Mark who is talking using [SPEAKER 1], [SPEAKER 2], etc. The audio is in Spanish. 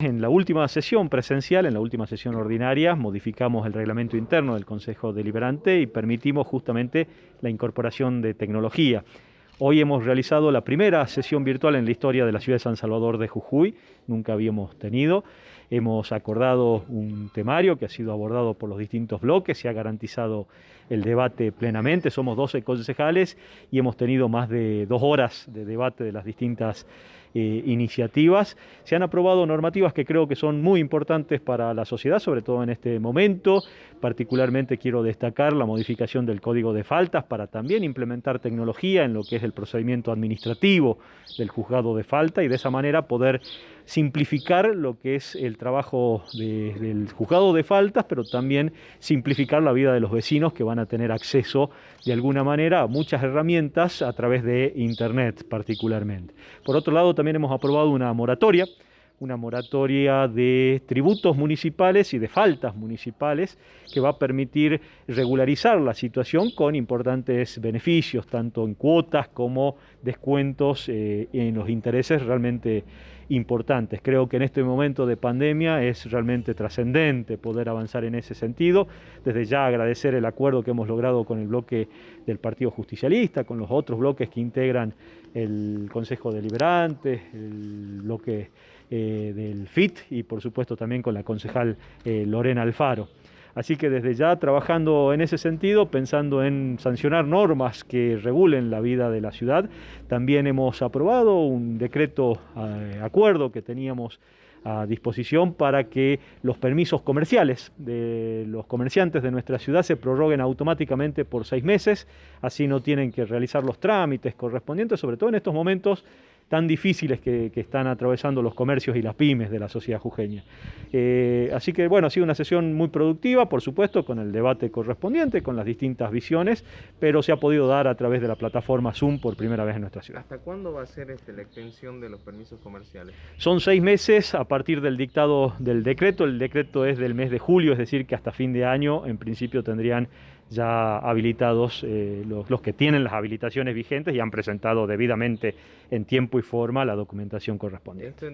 [SPEAKER 1] En la última sesión presencial, en la última sesión ordinaria, modificamos el reglamento interno del Consejo Deliberante y permitimos justamente la incorporación de tecnología. Hoy hemos realizado la primera sesión virtual en la historia de la ciudad de San Salvador de Jujuy, nunca habíamos tenido. Hemos acordado un temario que ha sido abordado por los distintos bloques, se ha garantizado el debate plenamente, somos 12 concejales y hemos tenido más de dos horas de debate de las distintas eh, iniciativas. Se han aprobado normativas que creo que son muy importantes para la sociedad, sobre todo en este momento. Particularmente quiero destacar la modificación del Código de Faltas para también implementar tecnología en lo que es el procedimiento administrativo del juzgado de falta y de esa manera poder simplificar lo que es el trabajo del juzgado de faltas, pero también simplificar la vida de los vecinos que van a tener acceso de alguna manera a muchas herramientas a través de Internet particularmente. Por otro lado, también hemos aprobado una moratoria una moratoria de tributos municipales y de faltas municipales que va a permitir regularizar la situación con importantes beneficios, tanto en cuotas como descuentos eh, en los intereses realmente importantes. Creo que en este momento de pandemia es realmente trascendente poder avanzar en ese sentido. Desde ya agradecer el acuerdo que hemos logrado con el bloque del Partido Justicialista, con los otros bloques que integran el Consejo Deliberante, el bloque eh, del FIT y por supuesto también con la concejal eh, Lorena Alfaro. Así que desde ya trabajando en ese sentido, pensando en sancionar normas que regulen la vida de la ciudad, también hemos aprobado un decreto eh, acuerdo que teníamos a disposición para que los permisos comerciales de los comerciantes de nuestra ciudad se prorroguen automáticamente por seis meses, así no tienen que realizar los trámites correspondientes, sobre todo en estos momentos tan difíciles que, están atravesando los comercios y las pymes de la sociedad jujeña. Eh, así que bueno, ha sido una sesión muy productiva, por supuesto, con el debate correspondiente, con las distintas visiones, pero se ha podido dar a través de la plataforma Zoom por primera vez en nuestra ciudad.
[SPEAKER 2] ¿Hasta cuándo va a ser este, la extensión de los permisos comerciales?
[SPEAKER 1] Son seis meses a partir del dictado del decreto. El decreto es del mes de julio, es decir, que hasta fin de año en principio tendrían ya habilitados eh, los, los, que tienen las habilitaciones vigentes y han presentado debidamente en tiempo y forma la documentación correspondiente.